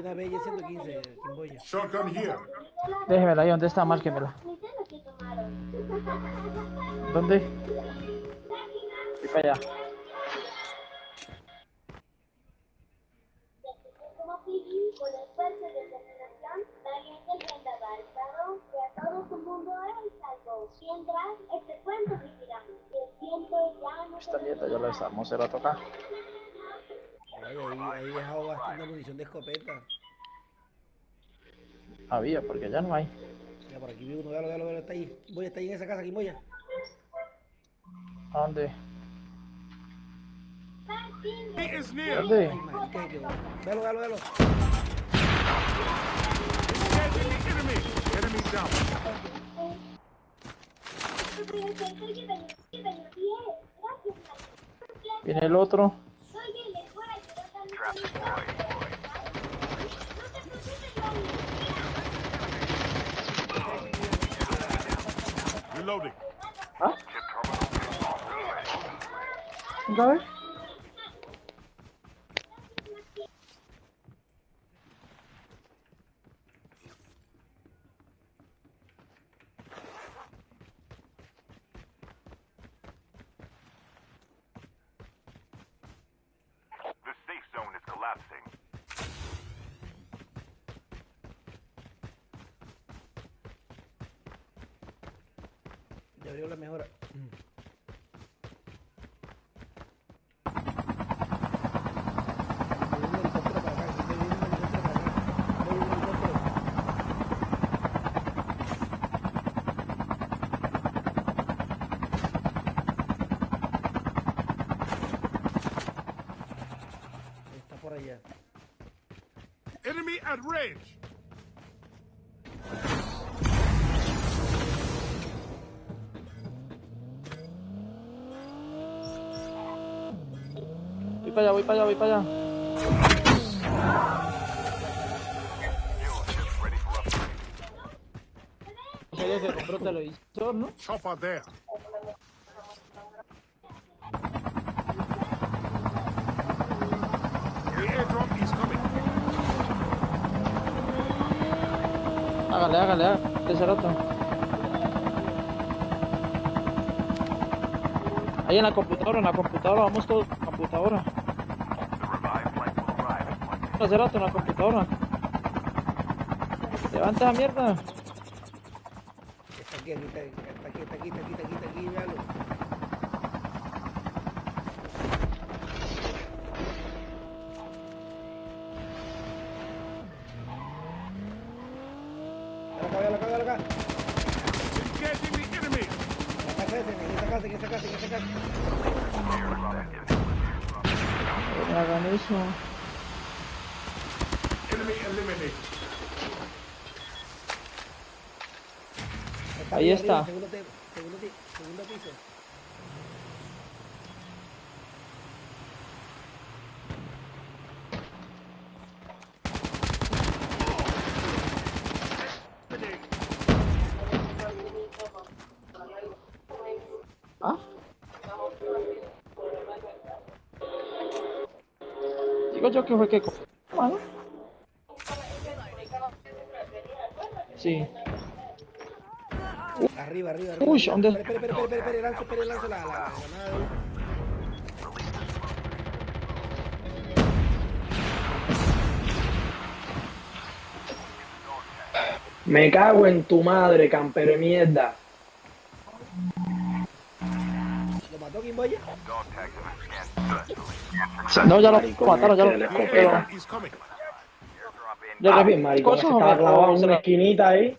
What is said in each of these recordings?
una bella 115, Kimboya. Shotgun here. Déjemela ahí, ¿dónde está? Márquemela. ¿Dónde? Y para allá. Ya Esta mierda yo la desarmo, se la toca. Ay, ahí, ahí dejado bastante munición de escopeta. Había, porque ya no hay. Mira, por aquí vi uno, véalo, véalo, véalo, está ahí. Voy, está ahí en esa casa, Kimboya. ¿A dónde? ¿Dónde? Véalo, véalo, véalo. Viene el otro. Soy bien, les voy a ayudar también. No te preocupes, María. Reloading. ¿Ah? ¿Otra vez? The safe zone is collapsing. Ya abrió la mejora. Voy un helicóptero para acá, voy un helicóptero para acá. Voy un helicóptero. Está por allá. Enemy at range. Para allá, voy para allá, voy para allá. Ese que compró televisor, ¿no? Coming. Hágale, hágale, hágale. Ese rato. Ahí en la computadora, en la computadora, vamos todos. Computadora. The revived flight will arrive in one minute. Hace rato en la computadora. Levanta la mierda. Está aquí, aquí, está, aquí, está aquí, está aquí, está aquí, está aquí, véalo. Véalo acá, véalo acá, acá. En la casa esa, en esa casa, en esa casa, en esa casa. No hagan eso. Enemy eliminated. Ahí está. Segundo, piso. ¿Ah? Digo yo que fue que... co- Sí. Arriba, arriba, arriba. Uy, ¿dónde? Espera, espera, espera, espera, espera, lanzo, espera, lanzo la, la, la. Me cago en tu madre, campero de mierda. ¿Lo mató Kimboya? No, ya lo mataron, ya lo... el Le Ah, re- bien, maricón, cosas se estaba clavado en una la- esquinita ahí.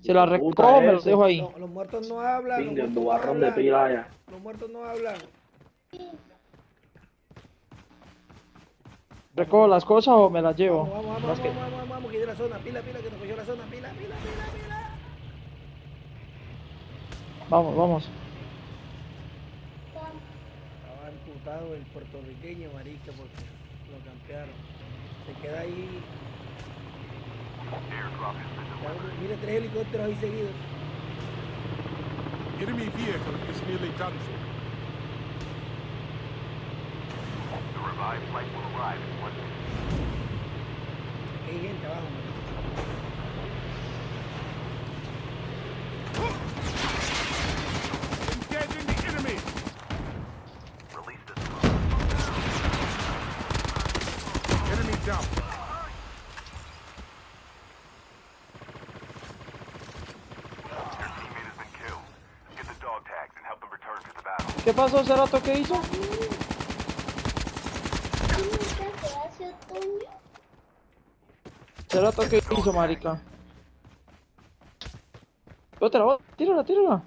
Se la recojo, me los dejo ahí. No, los muertos no hablan. los muertos no dubarrón de hablan. pila ya. Los muertos no hablan. ¿Recojo las cosas o me las llevo? Vamos, vamos, vamos, que- vamos, vamos, vamos, que de la zona. Pila, pila, que nos cogió la zona. Pila, pila, pila, pila. Vamos, vamos. Estaba imputado el puertorriqueño, marica, porque lo campearon. Se queda ahí. Mire, tres helicópteros ahí seguidos. Enemy vehicle is nearly done for. The revived flight will arrive in one minute. Aquí hay gente abajo, marica. ¿Qué pasó, Cerato? ¿Qué hizo? ¿Nunca se hace otoño? Cerato, ¿qué hizo, marica? Otra, tírala, tírala.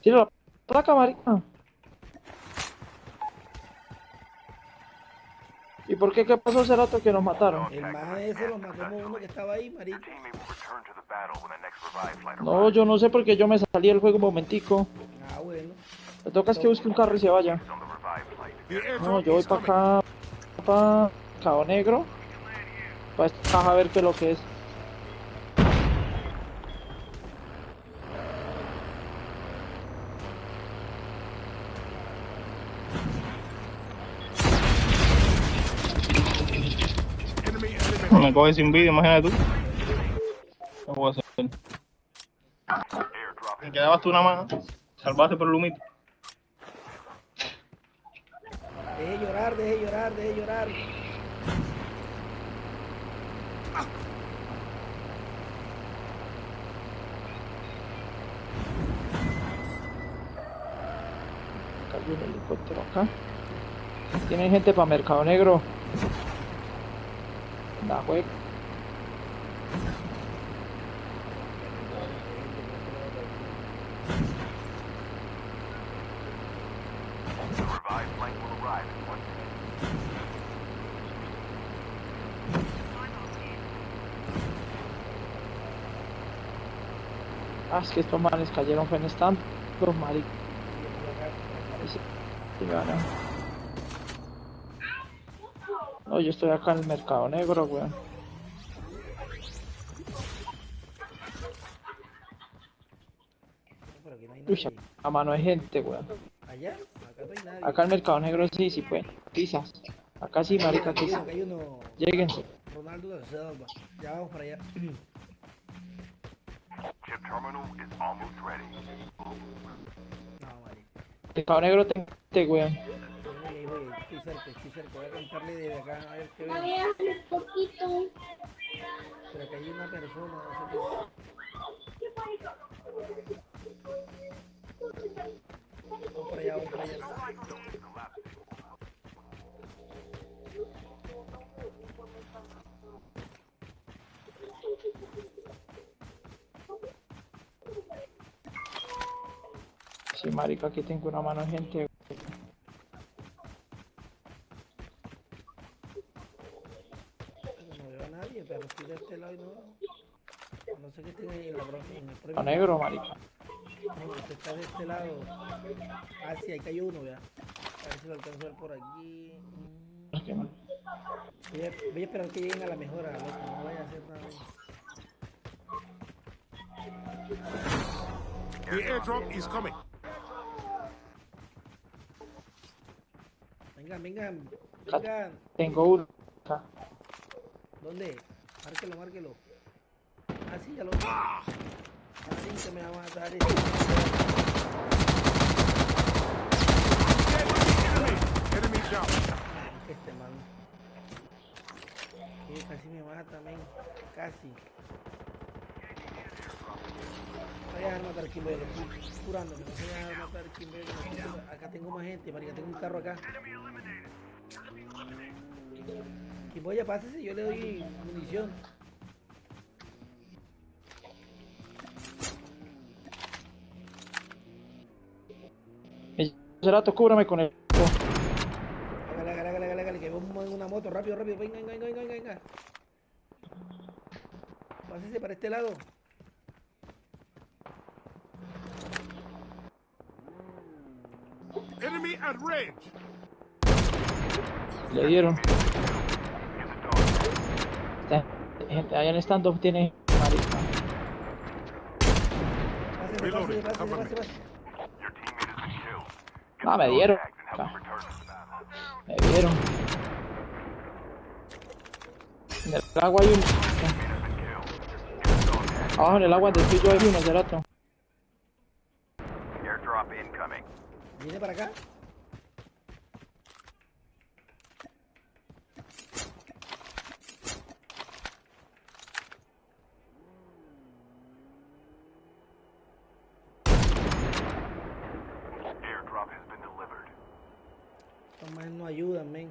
Tírala, placa, marica. ¿Y por qué? ¿Qué pasó, Cerato, que nos mataron? El más ese lo matamos uno que estaba ahí, flight No, yo no sé porque yo me salí del juego un momentico. Ah, bueno. Le toca es que busque un carro y se vaya. No, yo voy para acá, para Cabo Negro. Para esta caja a ver qué es lo que es. Me coge sin vídeo, imagínate tú. ¿Qué voy a hacer? Me quedabas tú nada más. Salvaste por el humito. Deje llorar, deje llorar, deje llorar. Cayó un helicóptero acá. Tienen gente para Mercado Negro. La juega. The revive flight will arrive in one minute. Ah, es que estos manes cayeron fue en stand. Los maricos. No, yo estoy acá en el Mercado Negro, weón. Uy, a mano hay gente, weón. Allá, acá no hay nadie. Acá en el Mercado Negro sí, sí, pues. Quizás. Acá sí, marica, quizás. acá hay uno. Lléguense. Ronaldo da Silva. Ya vamos para allá. Chip terminal is almost ready. No, marica. Mercado Negro te, te weón. Voy, estoy cerca, estoy cerca. Voy a contarle desde acá a ver qué veo. un poquito. Pero acá hay una persona, no sé qué. Vamos para allá, vamos para allá. Sí, marica, aquí tengo una mano gente. No veo a nadie, pero estoy de este lado y no. No sé qué tiene ahí en la bronca. En el Mercado premio. Negro, marica. No, usted está de este lado. Ah, sí, ahí cayó uno, vea. A ver si lo alcanzo a ver por aquí. Que. Voy a, voy a esperar que lleguen a la mejora, loco. No vaya a hacer nada. The airdrop is coming. Vengan, vengan. Vengan. Tengo uno acá. ¿Dónde? Márquelo, márquelo. Ah, sí, ya lo vi. Ah, sí, que me va a matar. Enemy down. Este man. Que casi me mata, men. Casi. Voy a dejar matar a Kimber, estoy curándome. No voy a dejar matar a Kimber. Acá tengo más gente, marica. Tengo un carro acá. Kimboya, pásese, yo le doy munición. Cerato, cúbrame con el. Hágale, hágale, hágale, hágale, que vamos en una moto, rápido, rápido, venga, venga, venga, venga, venga. Pásese para este lado. Enemy at range. Le dieron. Gente, allá en stand-up tiene. Marica. Pásese, pásese, pásese, pásese, pásese. Ah, me dieron. Ah. Me dieron. En el agua hay uno. Abajo en el agua del tuyo hay uno, del. Viene para acá. Más no ayudan, men.